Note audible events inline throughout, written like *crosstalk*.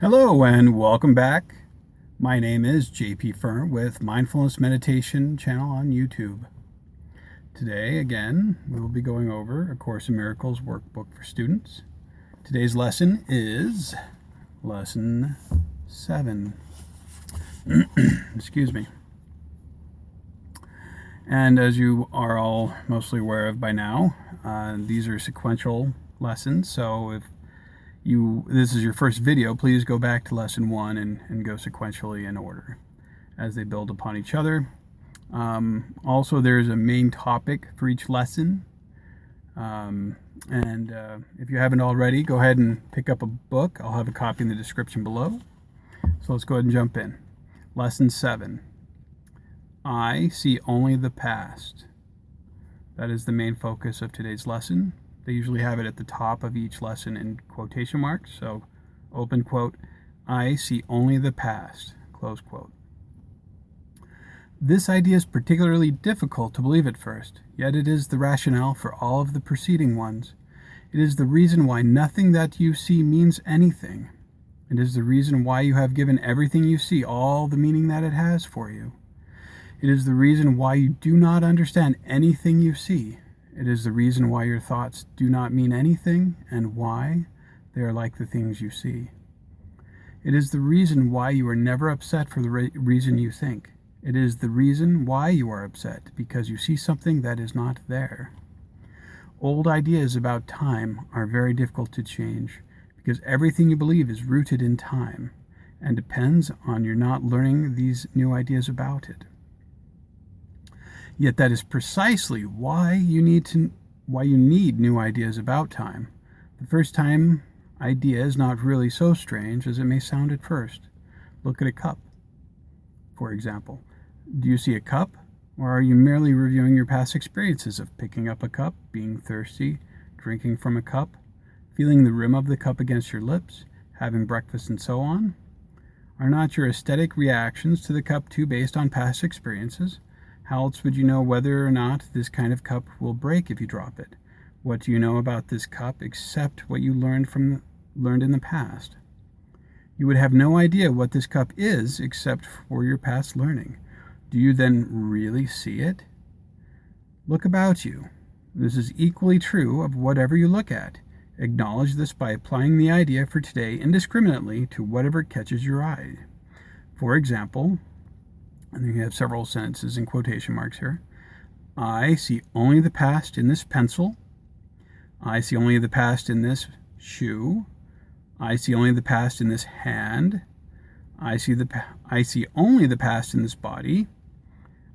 Hello and welcome back. My name is JP Fern with Mindfulness Meditation channel on YouTube. Today, again, we will be going over A Course in Miracles workbook for students. Today's lesson is lesson 7. *clears throat* Excuse me. And as you are all mostly aware of by now, uh, these are sequential lessons. So if you this is your first video, please go back to lesson one and, and go sequentially in order as they build upon each other. Um, also, there's a main topic for each lesson. Um, and uh, if you haven't already, go ahead and pick up a book. I'll have a copy in the description below. So let's go ahead and jump in. Lesson 7. I see only the past. That is the main focus of today's lesson. They usually have it at the top of each lesson in quotation marks. So open quote, I see only the past, close quote. This idea is particularly difficult to believe at first, yet it is the rationale for all of the preceding ones. It is the reason why nothing that you see means anything. It is the reason why you have given everything you see all the meaning that it has for you. It is the reason why you do not understand anything you see. It is the reason why your thoughts do not mean anything and why they are like the things you see. It is the reason why you are never upset for the re reason you think. It is the reason why you are upset, because you see something that is not there. Old ideas about time are very difficult to change, because everything you believe is rooted in time and depends on your not learning these new ideas about it. Yet that is precisely why you need to why you need new ideas about time. The first time idea is not really so strange as it may sound at first. Look at a cup, for example. Do you see a cup, or are you merely reviewing your past experiences of picking up a cup, being thirsty, drinking from a cup, feeling the rim of the cup against your lips, having breakfast, and so on? Are not your aesthetic reactions to the cup too based on past experiences? How else would you know whether or not this kind of cup will break if you drop it? What do you know about this cup except what you learned from learned in the past? You would have no idea what this cup is except for your past learning. Do you then really see it? Look about you. This is equally true of whatever you look at. Acknowledge this by applying the idea for today indiscriminately to whatever catches your eye. For example, and then you have several sentences in quotation marks here. I see only the past in this pencil. I see only the past in this shoe. I see only the past in this hand. I see the I see only the past in this body.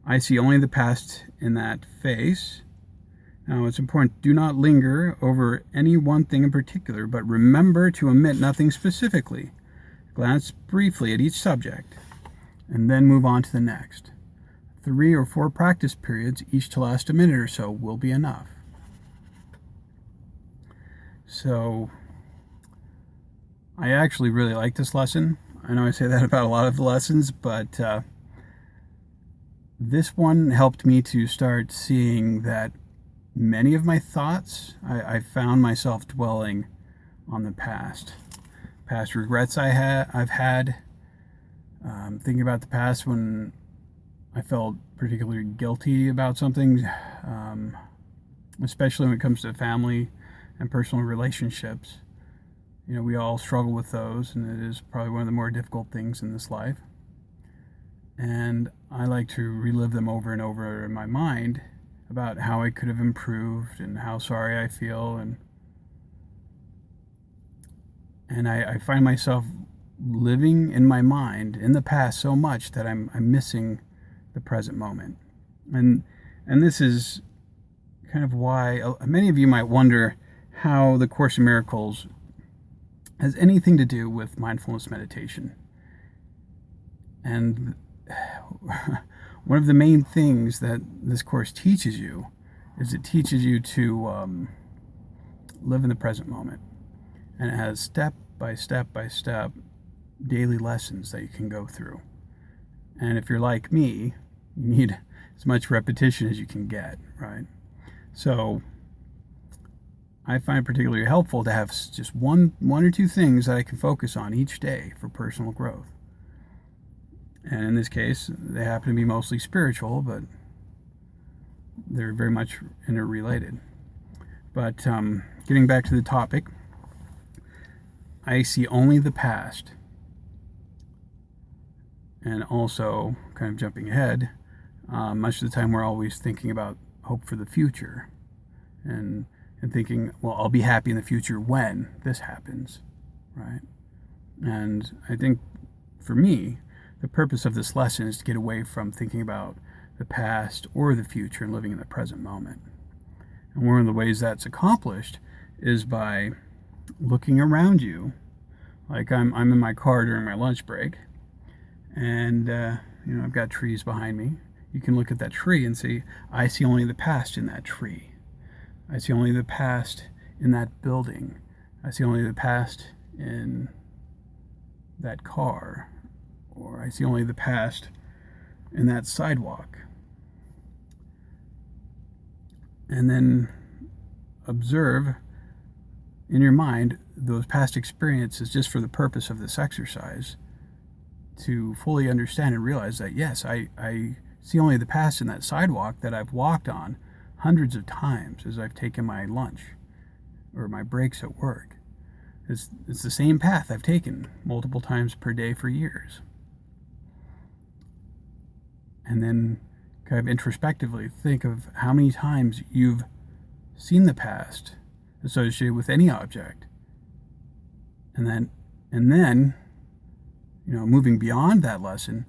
I see only the past in that face. Now it's important, do not linger over any one thing in particular, but remember to omit nothing specifically. Glance briefly at each subject and then move on to the next. Three or four practice periods, each to last a minute or so, will be enough. So, I actually really like this lesson. I know I say that *laughs* about a lot of the lessons, but uh, this one helped me to start seeing that many of my thoughts, I, I found myself dwelling on the past. Past regrets I had, I've had, um, thinking about the past when I felt particularly guilty about something, um, especially when it comes to family and personal relationships. You know, we all struggle with those, and it is probably one of the more difficult things in this life. And I like to relive them over and over in my mind about how I could have improved and how sorry I feel and and I, I find myself living in my mind in the past so much that I'm, I'm missing the present moment. And, and this is kind of why uh, many of you might wonder how the Course in Miracles has anything to do with mindfulness meditation. And *sighs* one of the main things that this course teaches you is it teaches you to um, live in the present moment. And it has step by step by step daily lessons that you can go through. And if you're like me, you need as much repetition as you can get, right? So I find particularly helpful to have just one, one or two things that I can focus on each day for personal growth. And in this case, they happen to be mostly spiritual, but they're very much interrelated. But um, getting back to the topic, I see only the past. And also, kind of jumping ahead, uh, much of the time we're always thinking about hope for the future and, and thinking, well, I'll be happy in the future when this happens, right? And I think for me, the purpose of this lesson is to get away from thinking about the past or the future and living in the present moment. And one of the ways that's accomplished is by looking around you. Like I'm, I'm in my car during my lunch break, and uh, you know I've got trees behind me. You can look at that tree and see, I see only the past in that tree. I see only the past in that building. I see only the past in that car. Or I see only the past in that sidewalk. And then observe in your mind those past experiences just for the purpose of this exercise to fully understand and realize that yes, I, I see only the past in that sidewalk that I've walked on hundreds of times as I've taken my lunch or my breaks at work. It's, it's the same path I've taken multiple times per day for years. And then kind of introspectively think of how many times you've seen the past associated with any object. And then, and then, you know, moving beyond that lesson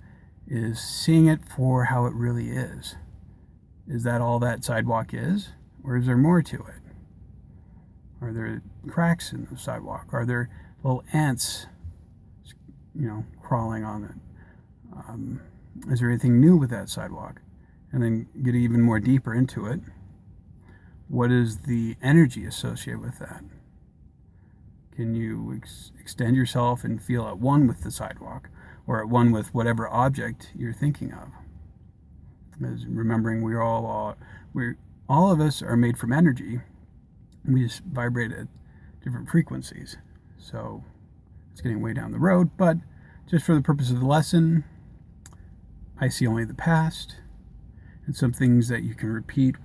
is seeing it for how it really is. Is that all that sidewalk is? Or is there more to it? Are there cracks in the sidewalk? Are there little ants, you know, crawling on it? Um, is there anything new with that sidewalk? And then get even more deeper into it. What is the energy associated with that? Can you ex extend yourself and feel at one with the sidewalk or at one with whatever object you're thinking of? As remembering we're all, uh, we all of us are made from energy. We just vibrate at different frequencies. So it's getting way down the road, but just for the purpose of the lesson, I see only the past and some things that you can repeat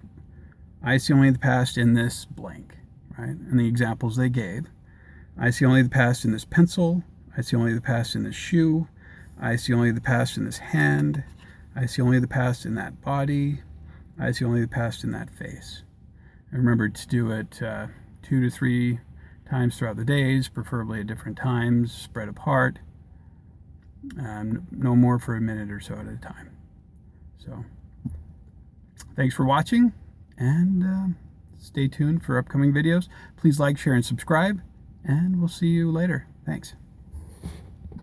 I see only the past in this blank, right? And the examples they gave. I see only the past in this pencil. I see only the past in this shoe. I see only the past in this hand. I see only the past in that body. I see only the past in that face. And remember to do it uh, two to three times throughout the days, preferably at different times, spread apart. Um, no more for a minute or so at a time. So, thanks for watching and uh, stay tuned for upcoming videos. Please like, share, and subscribe, and we'll see you later. Thanks.